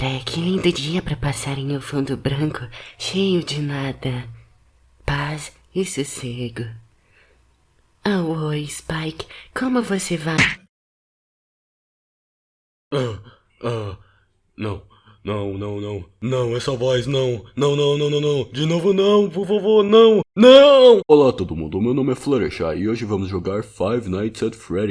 Cara, que lindo dia para passar em um fundo branco, cheio de nada. Paz e sossego. Oh, oi, Spike. Como você vai? Ah, ah, não, não, não, não, não, essa voz, não, não, não, não, não, não, de novo não, por favor, não, não! Olá todo mundo, meu nome é Fluttershy e hoje vamos jogar Five Nights at Freddy.